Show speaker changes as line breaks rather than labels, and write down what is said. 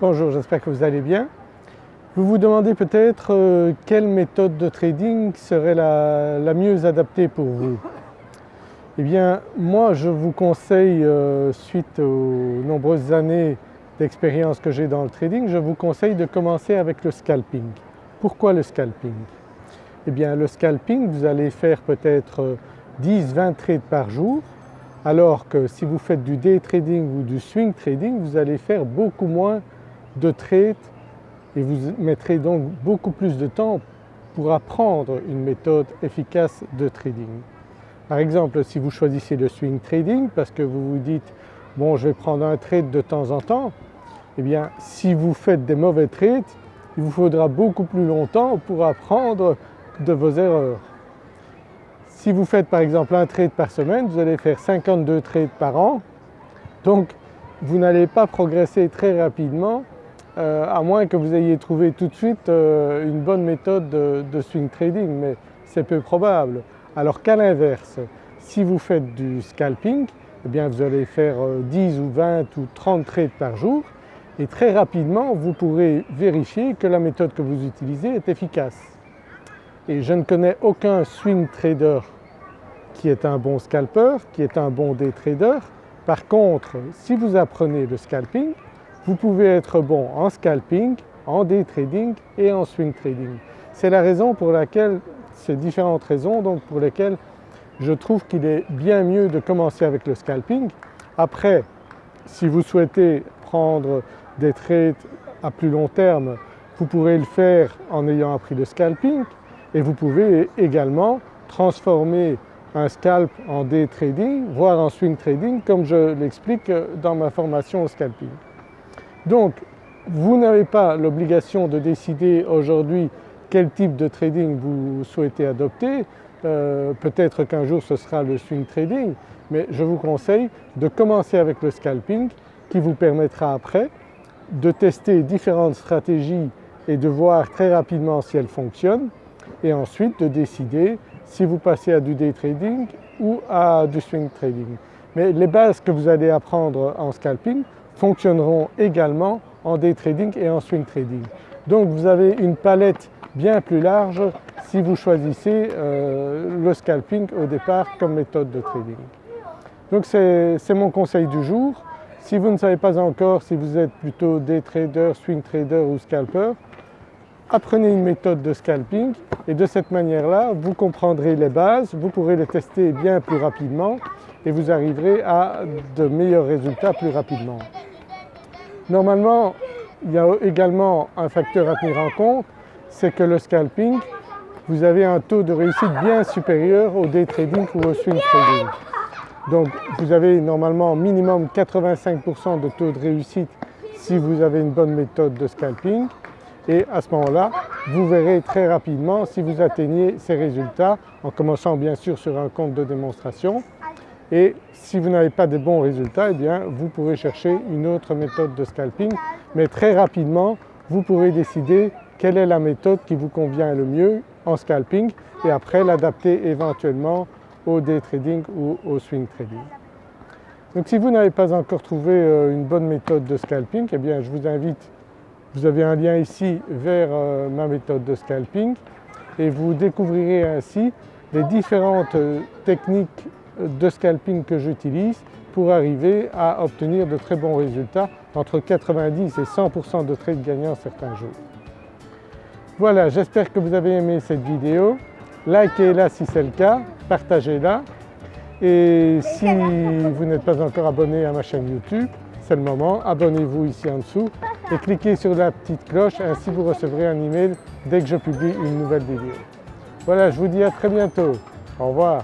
Bonjour, j'espère que vous allez bien. Vous vous demandez peut-être euh, quelle méthode de trading serait la, mieux adaptée pour vous. Eh bien moi je vous conseille, euh, suite aux nombreuses années d'expérience que j'ai dans le trading, je vous conseille de commencer avec le scalping. Pourquoi le scalping? Eh bien le scalping vous allez faire peut-être 10-20 euh, trades par jour alors que si vous faites du day trading ou du swing trading vous allez faire beaucoup moins de trades et vous mettrez donc beaucoup plus de temps pour apprendre une méthode efficace de trading. Par exemple si vous choisissez le swing trading parce que vous vous dites bon je vais prendre un trade de temps en temps, eh bien si vous faites des mauvais trades il vous faudra beaucoup plus longtemps pour apprendre de vos erreurs. Si vous faites par exemple un trade par semaine, vous allez faire 52 trades par an, donc vous n'allez pas progresser très rapidement euh, à moins que vous ayez trouvé tout de suite euh, une bonne méthode de, swing trading, mais c'est peu probable. Alors qu'à l'inverse, si vous faites du scalping, eh vous allez faire 10 euh, ou 20 ou 30 trades par jour et très rapidement vous pourrez vérifier que la méthode que vous utilisez est efficace. Et je ne connais aucun swing trader qui est un bon scalper, qui est un bon day trader. Par contre, si vous apprenez le scalping, vous pouvez être bon en scalping, en day trading et en swing trading. C'est la raison pour laquelle, ces différentes raisons donc pour lesquelles je trouve qu'il est bien mieux de commencer avec le scalping. Après, si vous souhaitez prendre des trades à plus long terme, vous pourrez le faire en ayant appris le scalping et vous pouvez également transformer un scalp en day trading, voire en swing trading comme je l'explique dans ma formation au scalping. Donc vous n'avez pas l'obligation de décider aujourd'hui quel type de trading vous souhaitez adopter, euh, peut-être qu'un jour ce sera le swing trading, mais je vous conseille de commencer avec le scalping qui vous permettra après de tester différentes stratégies et de voir très rapidement si elles fonctionnent et ensuite de décider si vous passez à du day trading ou à du swing trading. Mais les bases que vous allez apprendre en scalping fonctionneront également en day trading et en swing trading. Donc vous avez une palette bien plus large si vous choisissez euh, le scalping au départ comme méthode de trading. Donc c'est mon conseil du jour. Si vous ne savez pas encore si vous êtes plutôt day trader, swing trader ou scalper, apprenez une méthode de scalping et de cette manière-là vous comprendrez les bases, vous pourrez les tester bien plus rapidement et vous arriverez à de meilleurs résultats plus rapidement. Normalement, il y a également un facteur à tenir en compte, c'est que le scalping, vous avez un taux de réussite bien supérieur au day trading ou au swing trading. Donc vous avez normalement minimum 85% de taux de réussite si vous avez une bonne méthode de scalping et à ce moment-là vous verrez très rapidement si vous atteignez ces résultats en commençant bien sûr sur un compte de démonstration et si vous n'avez pas de bons résultats, eh bien vous pourrez chercher une autre méthode de scalping, mais très rapidement vous pourrez décider quelle est la méthode qui vous convient le mieux en scalping et après l'adapter éventuellement au day trading ou au swing trading. Donc si vous n'avez pas encore trouvé euh, une bonne méthode de scalping, eh bien je vous invite, vous avez un lien ici vers euh, ma méthode de scalping et vous découvrirez ainsi les différentes euh, techniques de scalping que j'utilise pour arriver à obtenir de très bons résultats, entre 90 et 100% de trades gagnants certains jours. Voilà, j'espère que vous avez aimé cette vidéo. Likez-la si c'est le cas, partagez-la et si vous n'êtes pas encore abonné à ma chaîne YouTube, c'est le moment, abonnez-vous ici en dessous et cliquez sur la petite cloche, ainsi vous recevrez un email dès que je publie une nouvelle vidéo. Voilà, je vous dis à très bientôt. Au revoir.